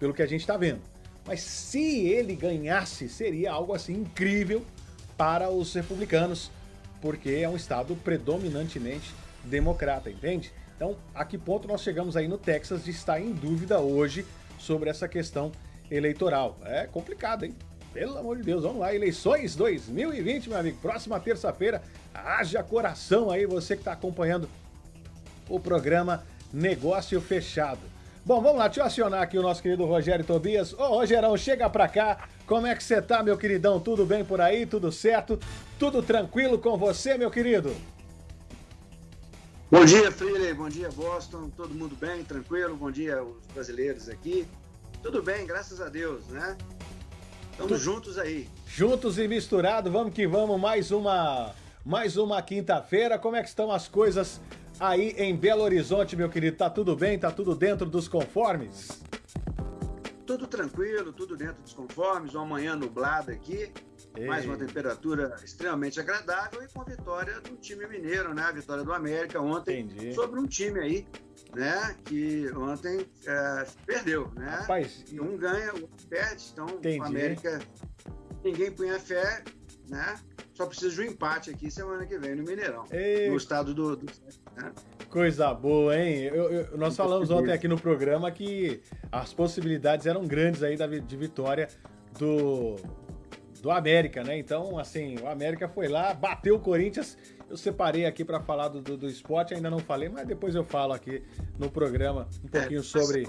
pelo que a gente está vendo. Mas se ele ganhasse, seria algo assim incrível para os republicanos, porque é um estado predominantemente democrata, entende? Então, a que ponto nós chegamos aí no Texas de estar em dúvida hoje sobre essa questão eleitoral? É complicado, hein? Pelo amor de Deus, vamos lá, eleições 2020, meu amigo, próxima terça-feira, haja coração aí, você que está acompanhando o programa Negócio Fechado. Bom, vamos lá, deixa eu acionar aqui o nosso querido Rogério Tobias. Ô, Rogerão, chega pra cá, como é que você tá, meu queridão? Tudo bem por aí? Tudo certo? Tudo tranquilo com você, meu querido? Bom dia, Freely, bom dia, Boston, todo mundo bem, tranquilo? Bom dia, os brasileiros aqui. Tudo bem, graças a Deus, né? Estamos juntos aí. Juntos e misturados, vamos que vamos, mais uma, mais uma quinta-feira. Como é que estão as coisas aí em Belo Horizonte, meu querido? Tá tudo bem? Tá tudo dentro dos conformes? Tudo tranquilo, tudo dentro dos conformes, uma manhã nublada aqui, Ei. mais uma temperatura extremamente agradável e com a vitória do time mineiro, né? A vitória do América ontem Entendi. sobre um time aí né? Que ontem é, perdeu, né? Rapaz, e um ganha, o outro perde. Então, entendi. o América, ninguém punha fé, né? Só precisa de um empate aqui semana que vem no Mineirão, Ei. no estado do. do né? Coisa boa, hein? Eu, eu, nós falamos ontem aqui no programa que as possibilidades eram grandes aí da, de vitória do, do América, né? Então, assim, o América foi lá, bateu o Corinthians eu separei aqui para falar do, do, do, esporte, ainda não falei, mas depois eu falo aqui no programa um é, pouquinho é, sobre.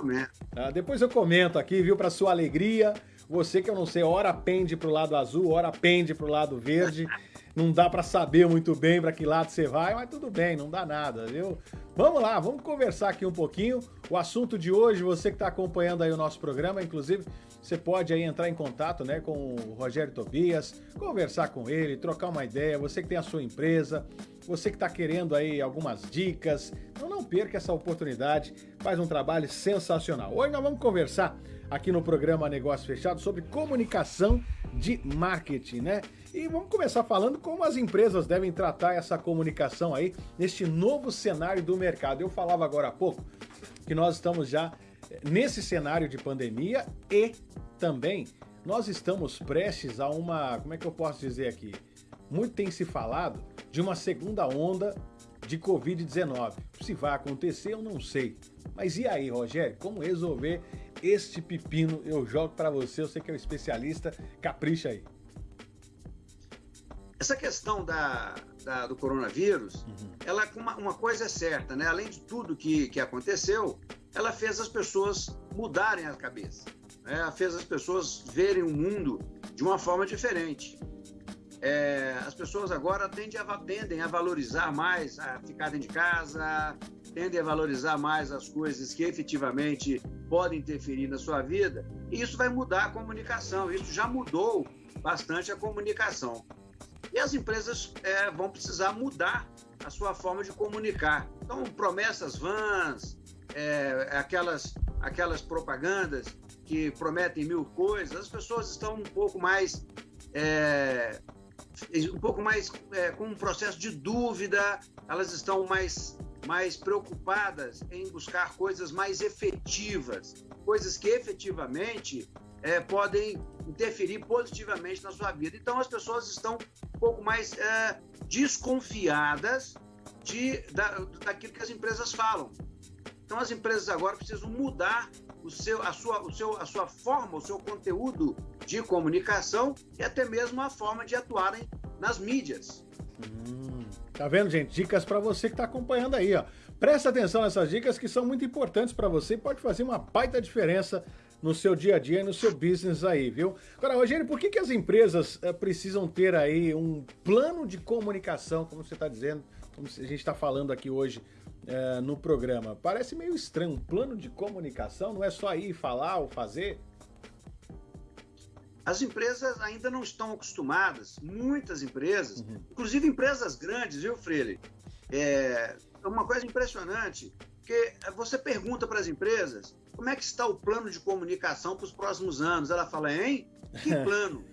Ah, depois eu comento aqui, viu, para sua alegria. Você que eu não sei, hora pende pro lado azul, hora pende pro lado verde. não dá para saber muito bem para que lado você vai, mas tudo bem, não dá nada, viu? Vamos lá, vamos conversar aqui um pouquinho. O assunto de hoje, você que está acompanhando aí o nosso programa, inclusive, você pode aí entrar em contato, né, com o Rogério Tobias, conversar com ele, trocar uma ideia. Você que tem a sua empresa, você que está querendo aí algumas dicas, então não perca essa oportunidade. Faz um trabalho sensacional. Hoje nós vamos conversar aqui no programa Negócio Fechado sobre comunicação de marketing, né? E vamos começar falando como as empresas devem tratar essa comunicação aí neste novo cenário do mercado. Eu falava agora há pouco que nós estamos já eh, nesse cenário de pandemia e também nós estamos prestes a uma, como é que eu posso dizer aqui? Muito tem se falado de uma segunda onda de Covid-19. Se vai acontecer, eu não sei. Mas e aí, Rogério, como resolver este pepino? Eu jogo para você, eu sei que é um especialista, capricha aí. Essa questão da, da do coronavírus, uhum. ela uma, uma coisa é certa, né? Além de tudo que, que aconteceu, ela fez as pessoas mudarem a cabeça. Né? Ela fez as pessoas verem o mundo de uma forma diferente. É, as pessoas agora tendem a, tendem a valorizar mais a ficar dentro de casa, tendem a valorizar mais as coisas que efetivamente podem interferir na sua vida, e isso vai mudar a comunicação. Isso já mudou bastante a comunicação. E as empresas é, vão precisar mudar a sua forma de comunicar. Então, promessas vãs, é, aquelas, aquelas propagandas que prometem mil coisas, as pessoas estão um pouco mais. É, um pouco mais é, com um processo de dúvida, elas estão mais, mais preocupadas em buscar coisas mais efetivas, coisas que efetivamente é, podem interferir positivamente na sua vida. Então, as pessoas estão um pouco mais é, desconfiadas de, da, daquilo que as empresas falam. Então, as empresas agora precisam mudar o seu, a, sua, o seu, a sua forma, o seu conteúdo de comunicação e até mesmo a forma de atuarem nas mídias. Hum, tá vendo, gente? Dicas para você que está acompanhando aí, ó. Presta atenção nessas dicas que são muito importantes para você e pode fazer uma baita diferença no seu dia a dia e no seu business aí, viu? Agora, Rogério, por que, que as empresas é, precisam ter aí um plano de comunicação, como você está dizendo, como a gente está falando aqui hoje é, no programa? Parece meio estranho, um plano de comunicação, não é só ir falar ou fazer? As empresas ainda não estão acostumadas, muitas empresas, uhum. inclusive empresas grandes, viu, Freire? É, é uma coisa impressionante, porque você pergunta para as empresas como é que está o plano de comunicação para os próximos anos? Ela fala, hein? Que plano?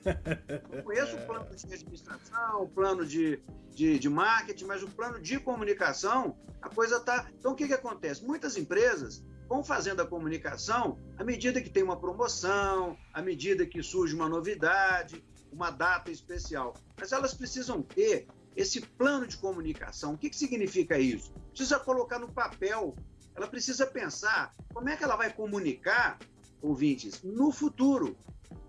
Eu conheço o plano de administração, o plano de, de, de marketing, mas o plano de comunicação, a coisa está... Então, o que, que acontece? Muitas empresas vão fazendo a comunicação à medida que tem uma promoção, à medida que surge uma novidade, uma data especial. Mas elas precisam ter esse plano de comunicação. O que, que significa isso? Precisa colocar no papel. Ela precisa pensar como é que ela vai comunicar, ouvintes, no futuro.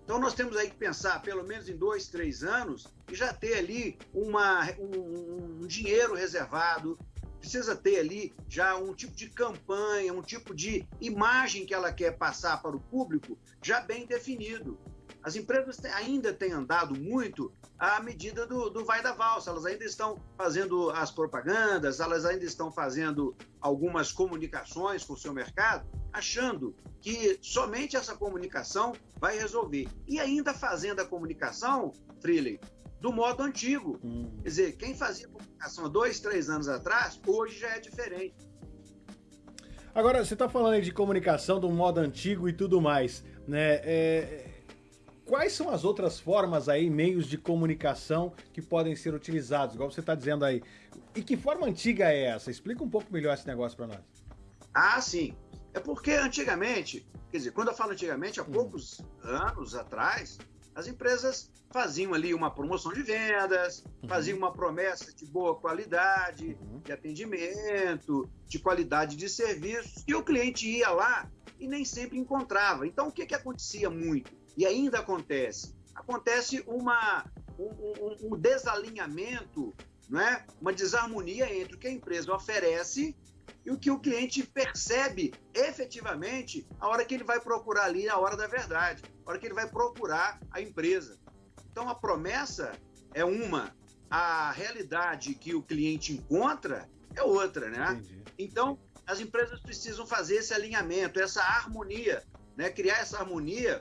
Então nós temos aí que pensar, pelo menos em dois, três anos, e já ter ali uma, um, um dinheiro reservado, precisa ter ali já um tipo de campanha, um tipo de imagem que ela quer passar para o público já bem definido. As empresas ainda têm andado muito à medida do, do vai da valsa, elas ainda estão fazendo as propagandas, elas ainda estão fazendo algumas comunicações com o seu mercado, achando que somente essa comunicação vai resolver. E ainda fazendo a comunicação, Freeling, do modo antigo. Hum. Quer dizer, quem fazia comunicação há dois, três anos atrás, hoje já é diferente. Agora, você está falando aí de comunicação do modo antigo e tudo mais, né? É, Quais são as outras formas aí, meios de comunicação que podem ser utilizados, igual você está dizendo aí? E que forma antiga é essa? Explica um pouco melhor esse negócio para nós. Ah, sim. É porque antigamente, quer dizer, quando eu falo antigamente, há hum. poucos anos atrás, as empresas faziam ali uma promoção de vendas, uhum. faziam uma promessa de boa qualidade, uhum. de atendimento, de qualidade de serviços, e o cliente ia lá e nem sempre encontrava. Então, o que, que acontecia muito? E ainda acontece. Acontece uma, um, um, desalinhamento, né? uma desarmonia entre o que a empresa oferece e o que o cliente percebe efetivamente a hora que ele vai procurar ali, a hora da verdade, a hora que ele vai procurar a empresa. Então a promessa é uma, a realidade que o cliente encontra é outra, né? Entendi. Então as empresas precisam fazer esse alinhamento, essa harmonia, né? Criar essa harmonia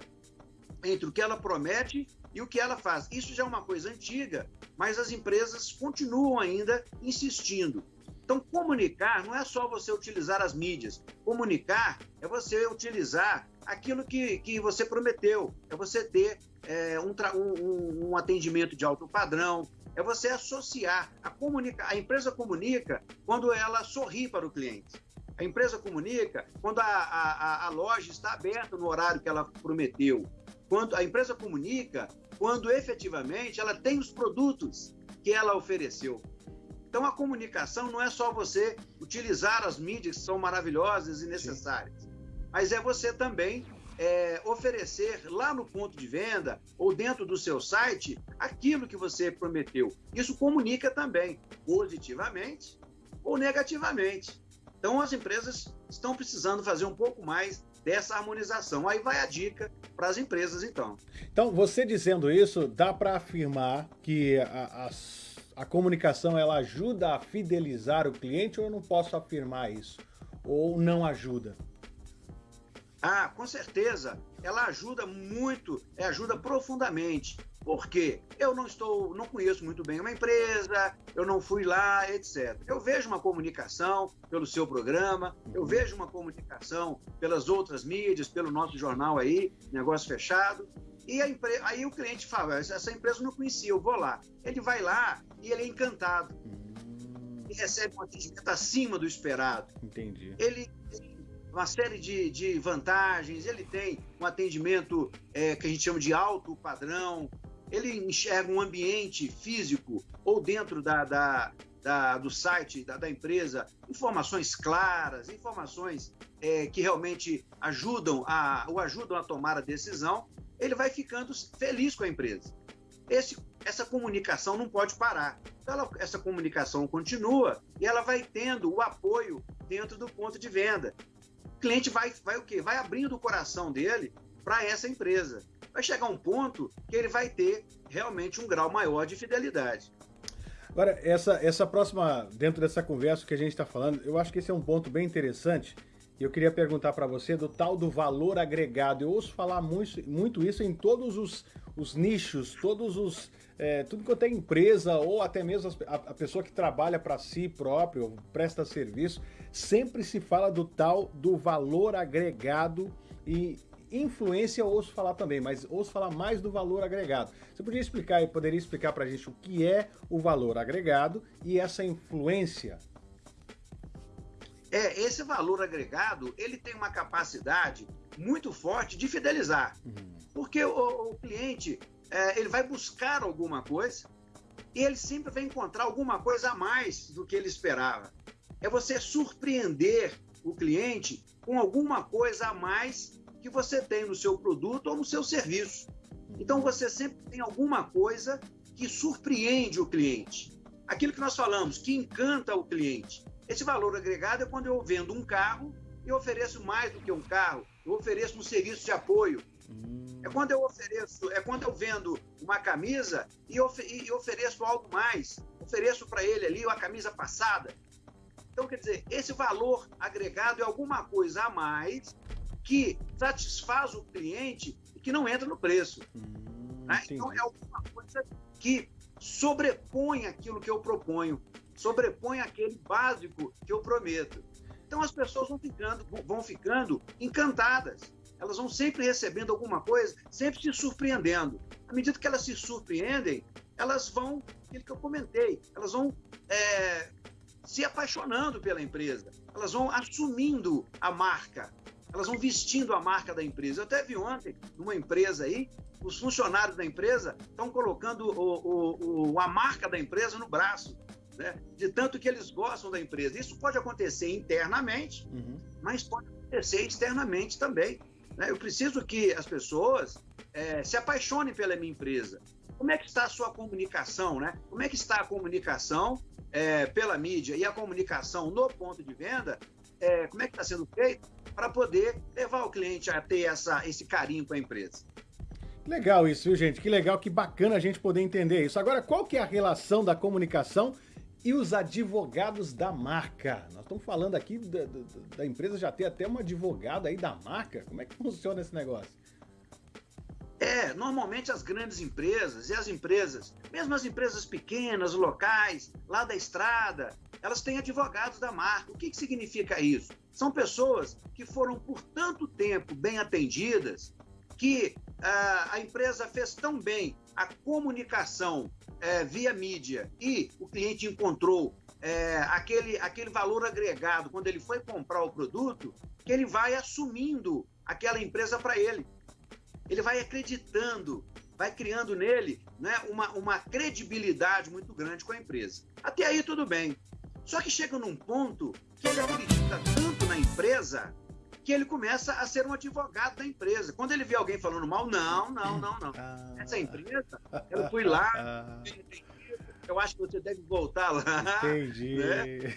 entre o que ela promete e o que ela faz. Isso já é uma coisa antiga, mas as empresas continuam ainda insistindo. Então, comunicar não é só você utilizar as mídias. Comunicar é você utilizar aquilo que, que você prometeu. É você ter é, um, um, um, atendimento de alto padrão. É você associar. A, comunica, a empresa comunica quando ela sorri para o cliente. A empresa comunica quando a, a, a loja está aberta no horário que ela prometeu quando a empresa comunica quando efetivamente ela tem os produtos que ela ofereceu. Então a comunicação não é só você utilizar as mídias que são maravilhosas e necessárias, Sim. mas é você também é, oferecer lá no ponto de venda ou dentro do seu site aquilo que você prometeu. Isso comunica também positivamente ou negativamente. Então as empresas estão precisando fazer um pouco mais dessa harmonização. Aí vai a dica para as empresas, então. Então, você dizendo isso, dá para afirmar que a, a, comunicação ela ajuda a fidelizar o cliente ou eu não posso afirmar isso? Ou não ajuda? Ah, com certeza. Ela ajuda muito, é, ajuda profundamente. Por quê? Eu não estou, não conheço muito bem uma empresa, eu não fui lá, etc. Eu vejo uma comunicação pelo seu programa, eu vejo uma comunicação pelas outras mídias, pelo nosso jornal aí, negócio fechado. E empre... aí o cliente fala, essa empresa eu não conhecia, eu vou lá. Ele vai lá e ele é encantado. E recebe um atendimento acima do esperado. Entendi. Ele tem uma série de, de vantagens, ele tem um atendimento é, que a gente chama de alto padrão, ele enxerga um ambiente físico ou dentro da, da, da do site da, da, empresa informações claras, informações é, que realmente ajudam a, o ajudam a tomar a decisão, ele vai ficando feliz com a empresa. Esse, essa comunicação não pode parar. Então, ela, essa comunicação continua e ela vai tendo o apoio dentro do ponto de venda. O cliente vai, vai o quê? Vai abrindo o coração dele para essa empresa vai chegar um ponto que ele vai ter realmente um grau maior de fidelidade. Agora, essa, essa próxima, dentro dessa conversa que a gente está falando, eu acho que esse é um ponto bem interessante. E eu queria perguntar para você do tal do valor agregado. Eu ouço falar muito, muito isso em todos os, os nichos, todos os. É, tudo quanto é empresa, ou até mesmo a, a pessoa que trabalha para si próprio, presta serviço, sempre se fala do tal do valor agregado e influência eu ouço falar também, mas ouço falar mais do valor agregado. Você podia explicar, poderia explicar para a gente o que é o valor agregado e essa influência? É, esse valor agregado, ele tem uma capacidade muito forte de fidelizar. Uhum. Porque o, o cliente, é, ele vai buscar alguma coisa e ele sempre vai encontrar alguma coisa a mais do que ele esperava. É você surpreender o cliente com alguma coisa a mais que você tem no seu produto ou no seu serviço. Então uhum. você sempre tem alguma coisa que surpreende o cliente. Aquilo que nós falamos, que encanta o cliente. Esse valor agregado é quando eu vendo um carro e ofereço mais do que um carro, eu ofereço um serviço de apoio. Hum. É quando eu ofereço, é quando eu vendo uma camisa e, of, e ofereço algo mais, ofereço para ele ali uma camisa passada. Então, quer dizer, esse valor agregado é alguma coisa a mais que satisfaz o cliente e que não entra no preço. Hum, né? Então, é alguma coisa que sobrepõe aquilo que eu proponho sobrepõe aquele básico que eu prometo. Então as pessoas vão ficando, vão ficando encantadas. Elas vão sempre recebendo alguma coisa, sempre se surpreendendo. À medida que elas se surpreendem, elas vão, aquilo que eu comentei, elas vão é, se apaixonando pela empresa, elas vão assumindo a marca, elas vão vestindo a marca da empresa. Eu até vi ontem, numa empresa aí, os funcionários da empresa estão colocando o, o, o, a marca da empresa no braço né? de tanto que eles gostam da empresa. Isso pode acontecer internamente, uhum. mas pode acontecer externamente também. Né? Eu preciso que as pessoas é, se apaixonem pela minha empresa. Como é que está a sua comunicação? Né? Como é que está a comunicação é, pela mídia e a comunicação no ponto de venda? É, como é que está sendo feito para poder levar o cliente a ter essa, esse carinho com a empresa? Legal isso, viu, gente? Que legal, que bacana a gente poder entender isso. Agora, qual que é a relação da comunicação e os advogados da marca. Nós estamos falando aqui da, da, da, empresa já ter até uma advogada aí da marca. Como é que funciona esse negócio? É, normalmente as grandes empresas e as empresas, mesmo as empresas pequenas, locais, lá da estrada, elas têm advogados da marca. O que, que significa isso? São pessoas que foram por tanto tempo bem atendidas que uh, a empresa fez tão bem a comunicação é, via mídia e o cliente encontrou é, aquele, aquele valor agregado quando ele foi comprar o produto, que ele vai assumindo aquela empresa para ele. Ele vai acreditando, vai criando nele né, uma, uma credibilidade muito grande com a empresa. Até aí tudo bem. Só que chega num ponto que ele acredita tanto na empresa que ele começa a ser um advogado da empresa. Quando ele vê alguém falando mal, não, não, não, não. Ah. Essa empresa, eu fui lá, ah. eu acho que você deve voltar lá. Entendi. Né?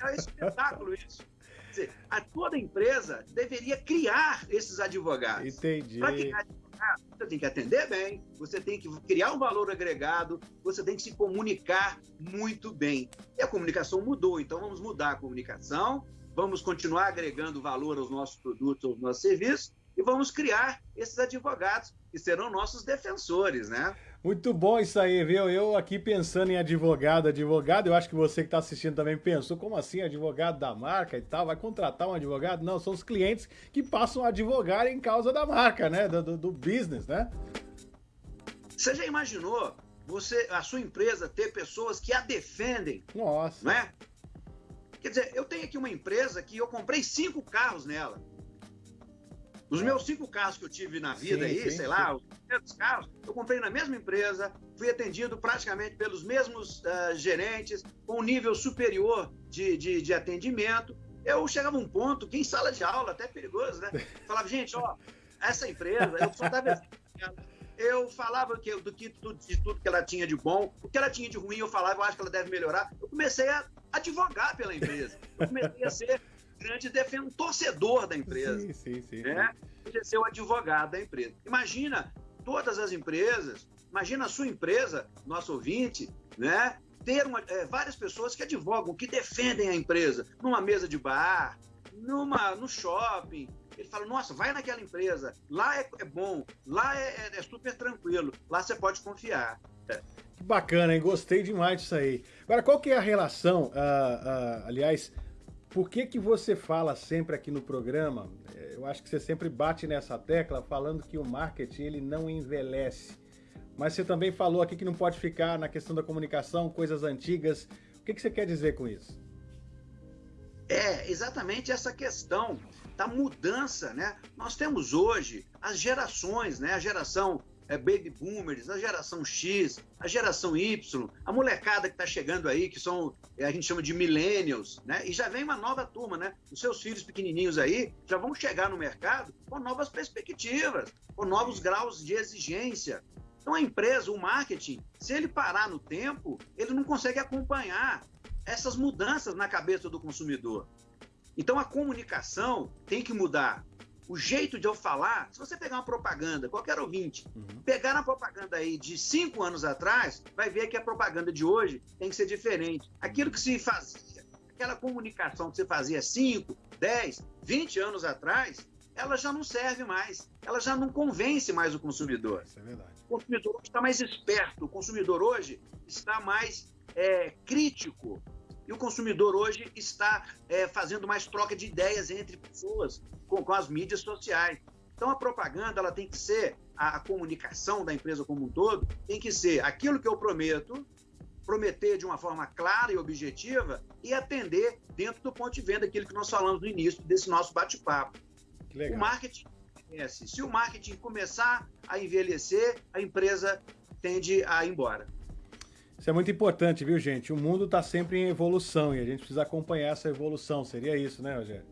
É um espetáculo isso. Quer dizer, a toda empresa deveria criar esses advogados. Entendi. Para criar advogado, você tem que atender bem, você tem que criar um valor agregado, você tem que se comunicar muito bem. E a comunicação mudou, então vamos mudar a comunicação vamos continuar agregando valor aos nossos produtos, aos nossos serviços, e vamos criar esses advogados que serão nossos defensores, né? Muito bom isso aí, viu? Eu aqui pensando em advogado, advogado, eu acho que você que está assistindo também pensou, como assim, advogado da marca e tal, vai contratar um advogado? Não, são os clientes que passam a advogar em causa da marca, né? Do, do, do business, né? Você já imaginou você, a sua empresa ter pessoas que a defendem? Nossa. Né? Quer dizer, eu tenho aqui uma empresa que eu comprei cinco carros nela. Os meus cinco carros que eu tive na vida sim, aí, sim, sei lá, os primeiros carros, eu comprei na mesma empresa, fui atendido praticamente pelos mesmos uh, gerentes, com um nível superior de, de, de, atendimento. Eu chegava a um ponto que em sala de aula, até perigoso, né? Falava, gente, ó, essa empresa, eu só tava eu falava que, do que de tudo que ela tinha de bom, o que ela tinha de ruim, eu falava, eu acho que ela deve melhorar. Eu comecei a advogar pela empresa. Eu comecei a ser grande defensor, torcedor da empresa. Sim, sim, sim. Né? sim. ser o advogado da empresa. Imagina todas as empresas, imagina a sua empresa, nosso ouvinte, né? ter uma, é, várias pessoas que advogam, que defendem a empresa, numa mesa de bar, numa, no shopping, ele fala, nossa, vai naquela empresa, lá é, é bom, lá é, é, é, super tranquilo, lá você pode confiar. Que bacana, hein? Gostei demais disso aí. Agora, qual que é a relação, uh, uh, aliás, por que que você fala sempre aqui no programa, é, eu acho que você sempre bate nessa tecla falando que o marketing ele não envelhece, mas você também falou aqui que não pode ficar na questão da comunicação, coisas antigas, o que, que você quer dizer com isso? É exatamente essa questão da mudança, né? Nós temos hoje as gerações, né? A geração é, baby boomers, a geração X, a geração Y, a molecada que está chegando aí, que são, a gente chama de millennials, né? E já vem uma nova turma, né? Os seus filhos pequenininhos aí já vão chegar no mercado com novas perspectivas, com novos graus de exigência. Então a empresa, o marketing, se ele parar no tempo, ele não consegue acompanhar essas mudanças na cabeça do consumidor. Então a comunicação tem que mudar o jeito de eu falar, se você pegar uma propaganda, qualquer ouvinte, uhum. pegar na propaganda aí de cinco anos atrás, vai ver que a propaganda de hoje tem que ser diferente. Aquilo que se fazia, aquela comunicação que você fazia 5, 10, 20 anos atrás, ela já não serve mais, ela já não convence mais o consumidor. Isso é verdade. O consumidor está mais esperto, o consumidor hoje está mais é, crítico e o consumidor hoje está é, fazendo mais troca de ideias entre pessoas com, com, as mídias sociais. Então a propaganda ela tem que ser a, a comunicação da empresa como um todo tem que ser aquilo que eu prometo, prometer de uma forma clara e objetiva e atender dentro do ponto de venda aquilo que nós falamos no início desse nosso bate-papo. O marketing se o marketing começar a envelhecer, a empresa tende a ir embora. Isso é muito importante, viu, gente? O mundo está sempre em evolução e a gente precisa acompanhar essa evolução. Seria isso, né, Rogério?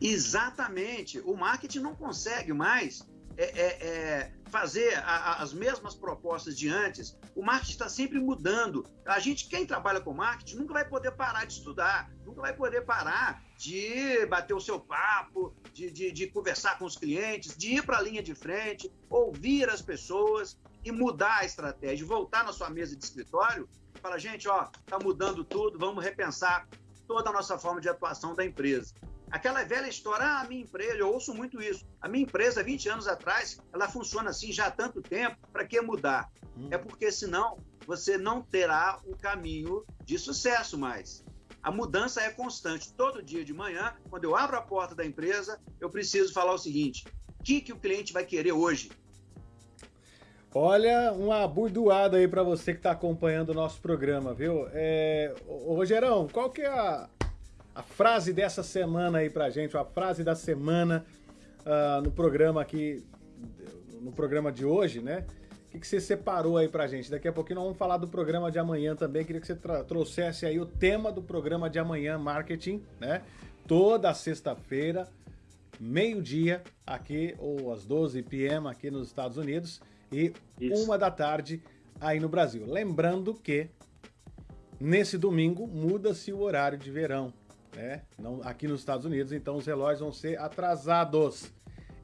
Exatamente. O marketing não consegue mais é, é, é fazer a, a, as mesmas propostas de antes. O marketing está sempre mudando. A gente, quem trabalha com marketing, nunca vai poder parar de estudar, nunca vai poder parar de bater o seu papo, de, de, de conversar com os clientes, de ir para a linha de frente, ouvir as pessoas e mudar a estratégia, voltar na sua mesa de escritório e falar, gente, ó, tá mudando tudo, vamos repensar toda a nossa forma de atuação da empresa. Aquela velha história, ah, a minha empresa, eu ouço muito isso. A minha empresa, 20 anos atrás, ela funciona assim já há tanto tempo, para que mudar? Hum. É porque senão você não terá o caminho de sucesso mais. A mudança é constante. Todo dia de manhã, quando eu abro a porta da empresa, eu preciso falar o seguinte: o que, que o cliente vai querer hoje? Olha, uma burdoada aí para você que está acompanhando o nosso programa, viu? É, ô, Rogerão, qual que é a, a frase dessa semana aí pra gente, a frase da semana uh, no programa aqui, no programa de hoje, né? O que, que você separou aí pra gente? Daqui a pouquinho nós vamos falar do programa de amanhã também. Queria que você trouxesse aí o tema do programa de amanhã, marketing, né? Toda sexta-feira, meio-dia, aqui, ou às 12 p.m. aqui nos Estados Unidos e Isso. uma da tarde aí no Brasil. Lembrando que nesse domingo muda-se o horário de verão, né? Não, aqui nos Estados Unidos, então os relógios vão ser atrasados.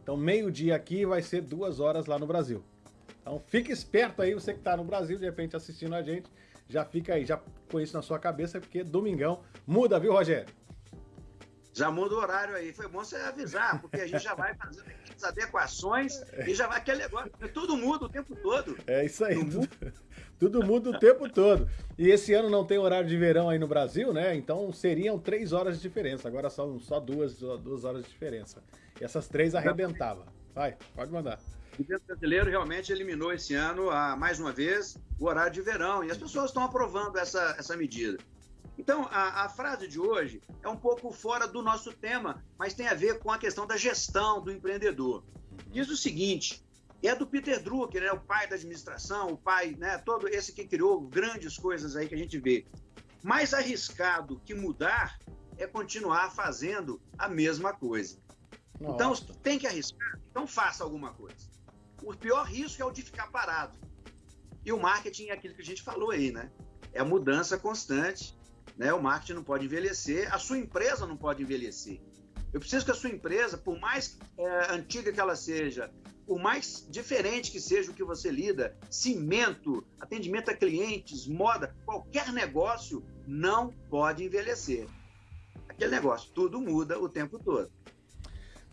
Então meio-dia aqui vai ser duas horas lá no Brasil. Então fique esperto aí, você que está no Brasil, de repente assistindo a gente, já fica aí, já com isso na sua cabeça, porque domingão muda, viu, Rogério? já muda o horário aí. Foi bom você avisar, porque a gente já vai fazendo as adequações e já vai aquele negócio. Tudo muda o tempo todo. É isso aí. Tudo, muda. tudo muda o tempo todo. E esse ano não tem horário de verão aí no Brasil, né? Então seriam três horas de diferença. Agora são só duas, duas horas de diferença. E essas três arrebentava. Vai, pode mandar. O governo brasileiro realmente eliminou esse ano, a, mais uma vez, o horário de verão. E as pessoas estão aprovando essa, essa medida. Então, a, a, frase de hoje é um pouco fora do nosso tema, mas tem a ver com a questão da gestão do empreendedor. Diz o seguinte: é do Peter Drucker, né, o pai da administração, o pai, né, todo esse que criou grandes coisas aí que a gente vê. Mais arriscado que mudar é continuar fazendo a mesma coisa. Então, Nossa. Então, tem que arriscar, então faça alguma coisa. O pior risco é o de ficar parado. E o marketing é aquilo que a gente falou aí, né? É a mudança constante né? O marketing não pode envelhecer, a sua empresa não pode envelhecer. Eu preciso que a sua empresa, por mais é, antiga que ela seja, por mais diferente que seja o que você lida, cimento, atendimento a clientes, moda, qualquer negócio não pode envelhecer. Aquele negócio, tudo muda o tempo todo.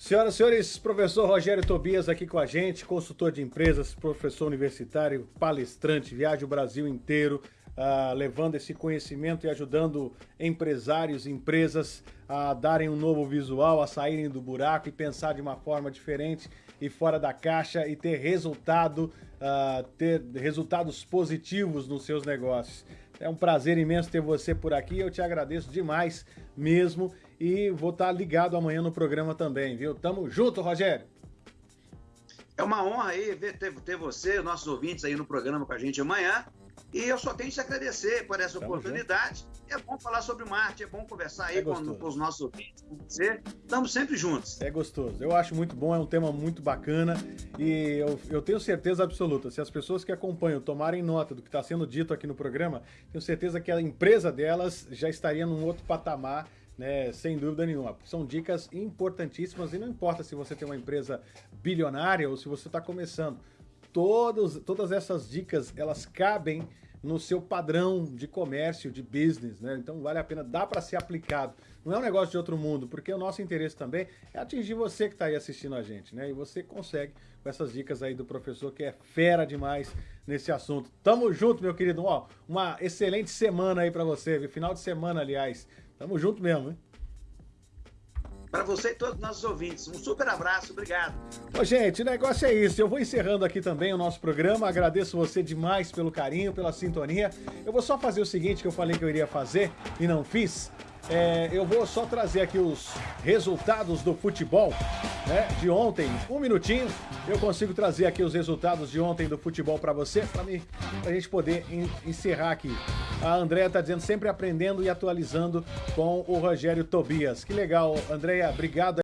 Senhoras e senhores, professor Rogério Tobias aqui com a gente, consultor de empresas, professor universitário, palestrante, viaja o Brasil inteiro, uh, levando esse conhecimento e ajudando empresários, empresas a darem um novo visual, a saírem do buraco e pensar de uma forma diferente e fora da caixa e ter resultado, uh, ter resultados positivos nos seus negócios. É um prazer imenso ter você por aqui, eu te agradeço demais mesmo e vou estar ligado amanhã no programa também, viu? Tamo junto, Rogério! É uma honra aí ver, ter, ter você, nossos ouvintes aí no programa com a gente amanhã. E eu só tenho que te agradecer por essa Tamo oportunidade. Junto. É bom falar sobre marketing, é bom conversar aí é com, com, os nossos ouvintes, com você. Estamos sempre juntos. É gostoso. Eu acho muito bom, é um tema muito bacana. E eu, eu tenho certeza absoluta, se as pessoas que acompanham tomarem nota do que está sendo dito aqui no programa, tenho certeza que a empresa delas já estaria num outro patamar né, sem dúvida nenhuma. São dicas importantíssimas e não importa se você tem uma empresa bilionária ou se você está começando. Todos, todas essas dicas, elas cabem no seu padrão de comércio, de business, né? Então vale a pena, dá para ser aplicado. Não é um negócio de outro mundo, porque o nosso interesse também é atingir você que está aí assistindo a gente, né? E você consegue com essas dicas aí do professor que é fera demais nesse assunto. Tamo junto, meu querido. Ó, uma excelente semana aí para você, viu? final de semana, aliás. Tamo junto mesmo, hein? Para você e todos os nossos ouvintes. Um super abraço, obrigado. Ô, gente, o negócio é isso. Eu vou encerrando aqui também o nosso programa. Agradeço você demais pelo carinho, pela sintonia. Eu vou só fazer o seguinte que eu falei que eu iria fazer e não fiz. É, eu vou só trazer aqui os resultados do futebol né, de ontem. Um minutinho, eu consigo trazer aqui os resultados de ontem do futebol para você, para a gente poder encerrar aqui. A Andréia está dizendo sempre aprendendo e atualizando com o Rogério Tobias. Que legal, Andréia, obrigado.